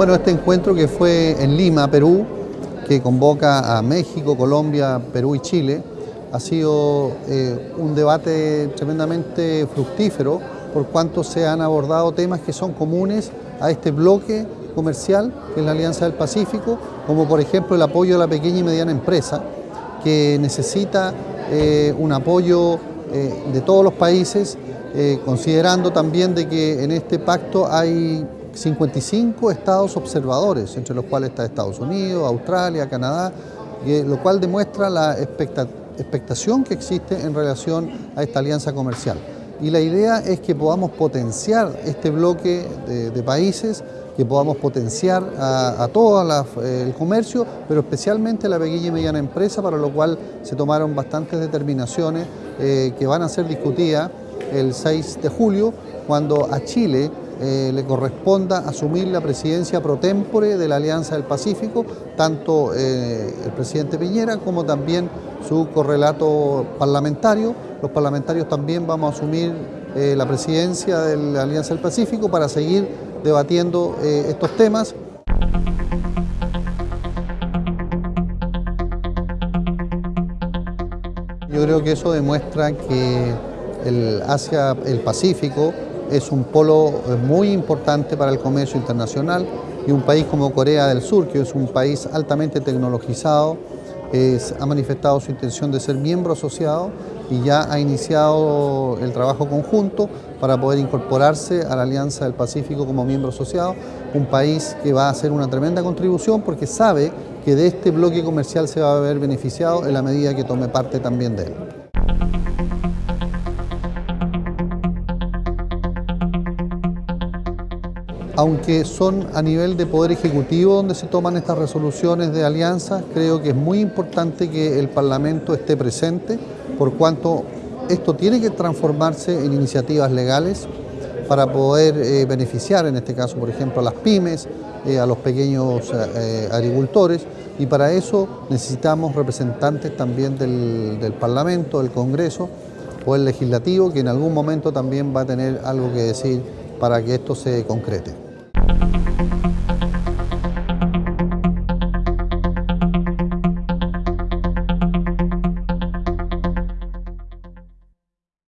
Bueno, este encuentro que fue en Lima, Perú, que convoca a México, Colombia, Perú y Chile, ha sido eh, un debate tremendamente fructífero por cuanto se han abordado temas que son comunes a este bloque comercial, que es la Alianza del Pacífico, como por ejemplo el apoyo a la pequeña y mediana empresa, que necesita eh, un apoyo eh, de todos los países, considerando también de que en este pacto hay 55 estados observadores, entre los cuales está Estados Unidos, Australia, Canadá, lo cual demuestra la expectación que existe en relación a esta alianza comercial. Y la idea es que podamos potenciar este bloque de, países, que podamos potenciar a, todo el comercio, pero especialmente la pequeña y mediana empresa, para lo cual se tomaron bastantes determinaciones eh, que van a ser discutidas el 6 de julio, cuando a Chile eh, le corresponda asumir la presidencia pro tempore de la Alianza del Pacífico, tanto eh, el presidente Piñera como también su correlato parlamentario. Los parlamentarios también vamos a asumir eh, la presidencia de la Alianza del Pacífico para seguir debatiendo estos temas. Yo creo que eso demuestra que el Asia, el Pacífico, es un polo eh, muy importante para el comercio internacional y un país como Corea del Sur, que es un país altamente tecnologizado, ha manifestado su intención de ser miembro asociado y ya ha iniciado el trabajo conjunto para poder incorporarse a la Alianza del Pacífico como miembro asociado, un país que va a hacer una tremenda contribución porque sabe que de este bloque comercial se va a ver beneficiado en la medida que tome parte también de él. Aunque son a nivel de poder ejecutivo donde se toman estas resoluciones de alianza, creo que es muy importante que el Parlamento esté presente, por cuanto esto tiene que transformarse en iniciativas legales para poder eh, beneficiar, en este caso, por ejemplo, a las pymes, eh, a los pequeños eh, agricultores, y para eso necesitamos representantes también del, del Parlamento, del Congreso, o el Legislativo, que en algún momento también va a tener algo que decir para que esto se concrete.